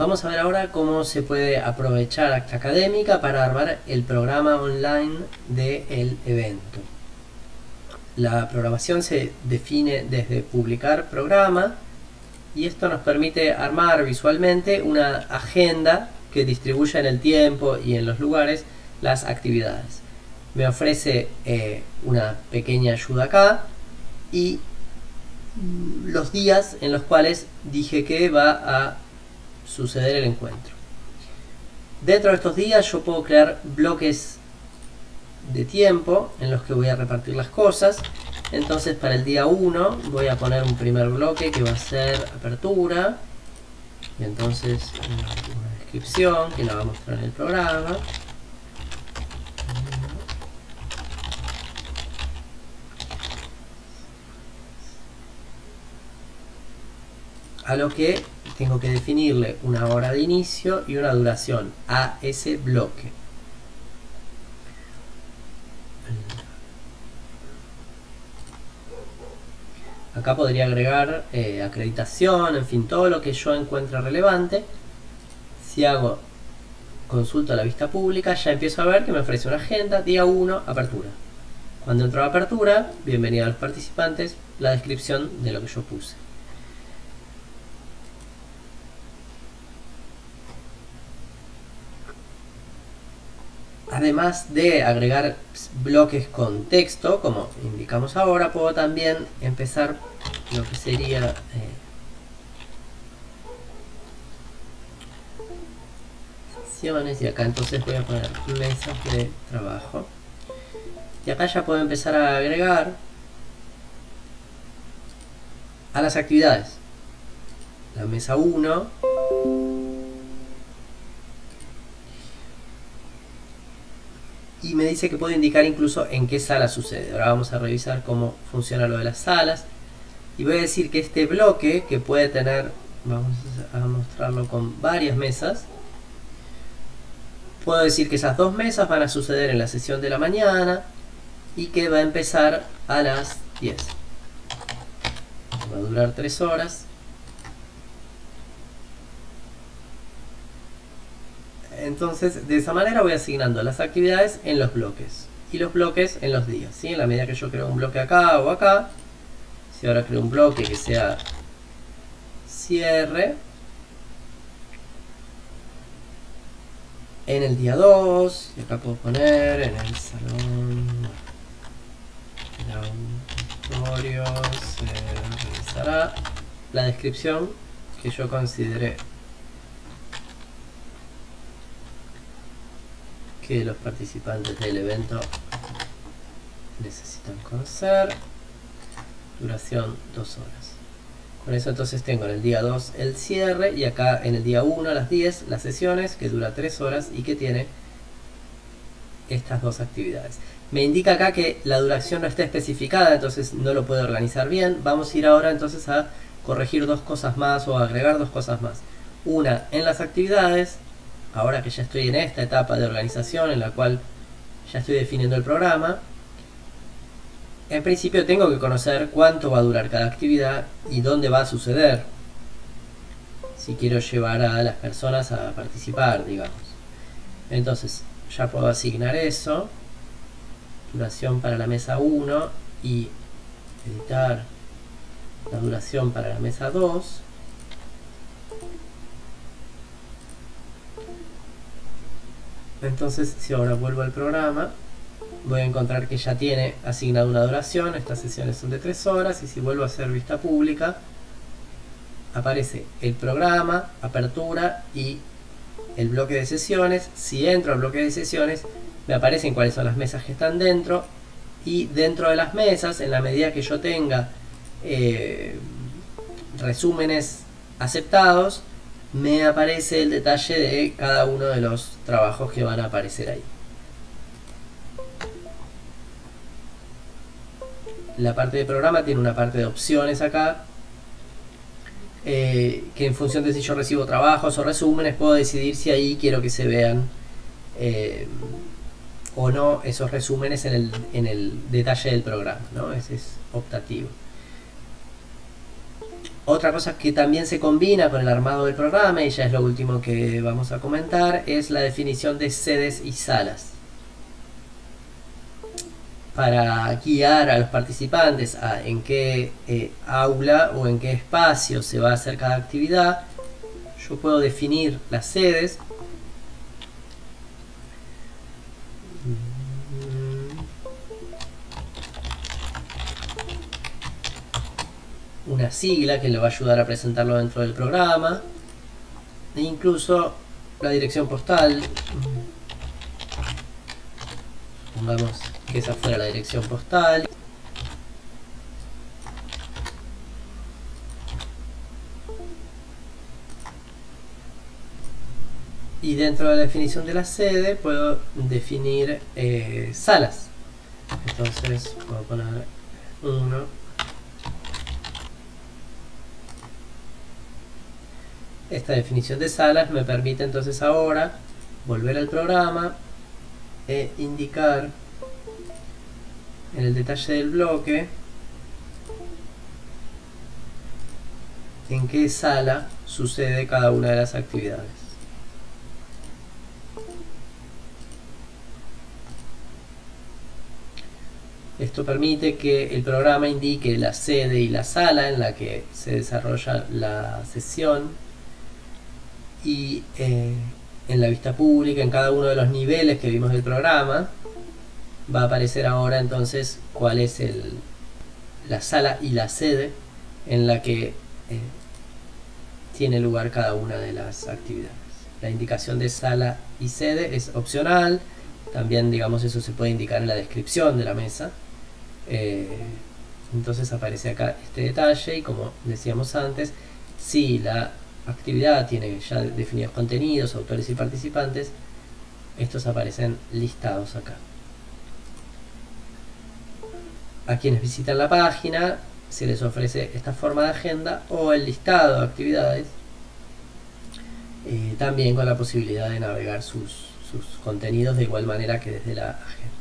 Vamos a ver ahora cómo se puede aprovechar Acta Académica para armar el programa online del evento. La programación se define desde publicar programa y esto nos permite armar visualmente una agenda que distribuya en el tiempo y en los lugares las actividades. Me ofrece eh, una pequeña ayuda acá y los días en los cuales dije que va a suceder el encuentro. Dentro de estos días yo puedo crear bloques de tiempo en los que voy a repartir las cosas. Entonces para el día 1 voy a poner un primer bloque que va a ser apertura. Y entonces una descripción que la va a mostrar en el programa. A lo que tengo que definirle una hora de inicio y una duración a ese bloque. Acá podría agregar eh, acreditación, en fin, todo lo que yo encuentre relevante. Si hago consulta a la vista pública, ya empiezo a ver que me ofrece una agenda, día 1, apertura. Cuando entro a apertura, bienvenido a los participantes, la descripción de lo que yo puse. Además de agregar bloques con texto, como indicamos ahora, puedo también empezar lo que sería eh, y acá entonces voy a poner mesas de trabajo. Y acá ya puedo empezar a agregar a las actividades. La mesa 1 y me dice que puedo indicar incluso en qué sala sucede. Ahora vamos a revisar cómo funciona lo de las salas. Y voy a decir que este bloque, que puede tener, vamos a mostrarlo con varias mesas, puedo decir que esas dos mesas van a suceder en la sesión de la mañana y que va a empezar a las 10. Va a durar 3 horas Entonces, de esa manera voy asignando las actividades en los bloques. Y los bloques en los días. ¿sí? En la medida que yo creo un bloque acá o acá. Si ahora creo un bloque que sea cierre. En el día 2. Y acá puedo poner en el salón. auditorio se revisará la descripción que yo considere que los participantes del evento necesitan conocer. Duración 2 horas. Con eso entonces tengo en el día 2 el cierre y acá en el día 1 a las 10 las sesiones que dura 3 horas y que tiene estas dos actividades. Me indica acá que la duración no está especificada, entonces no lo puedo organizar bien. Vamos a ir ahora entonces a corregir dos cosas más o agregar dos cosas más. Una en las actividades ahora que ya estoy en esta etapa de organización en la cual ya estoy definiendo el programa, en principio tengo que conocer cuánto va a durar cada actividad y dónde va a suceder. Si quiero llevar a las personas a participar, digamos. Entonces, ya puedo asignar eso. Duración para la mesa 1 y editar la duración para la mesa 2. Entonces, si ahora vuelvo al programa, voy a encontrar que ya tiene asignada una duración, estas sesiones son de 3 horas, y si vuelvo a hacer vista pública, aparece el programa, apertura y el bloque de sesiones. Si entro al bloque de sesiones, me aparecen cuáles son las mesas que están dentro, y dentro de las mesas, en la medida que yo tenga eh, resúmenes aceptados, me aparece el detalle de cada uno de los trabajos que van a aparecer ahí. La parte de programa tiene una parte de opciones acá, eh, que en función de si yo recibo trabajos o resúmenes puedo decidir si ahí quiero que se vean eh, o no esos resúmenes en el, en el detalle del programa, ¿no? Ese es optativo. Otra cosa que también se combina con el armado del programa, y ya es lo último que vamos a comentar, es la definición de sedes y salas. Para guiar a los participantes a en qué eh, aula o en qué espacio se va a hacer cada actividad, yo puedo definir las sedes sigla que le va a ayudar a presentarlo dentro del programa. E incluso la dirección postal. Pongamos que esa fuera la dirección postal. Y dentro de la definición de la sede puedo definir eh, salas. Entonces puedo poner 1 Esta definición de salas me permite entonces ahora volver al programa e indicar en el detalle del bloque en qué sala sucede cada una de las actividades. Esto permite que el programa indique la sede y la sala en la que se desarrolla la sesión y eh, en la vista pública, en cada uno de los niveles que vimos del programa, va a aparecer ahora entonces cuál es el, la sala y la sede en la que eh, tiene lugar cada una de las actividades. La indicación de sala y sede es opcional, también digamos eso se puede indicar en la descripción de la mesa. Eh, entonces aparece acá este detalle y como decíamos antes, si la actividad tiene ya definidos contenidos, autores y participantes, estos aparecen listados acá. A quienes visitan la página se les ofrece esta forma de agenda o el listado de actividades, eh, también con la posibilidad de navegar sus, sus contenidos de igual manera que desde la agenda.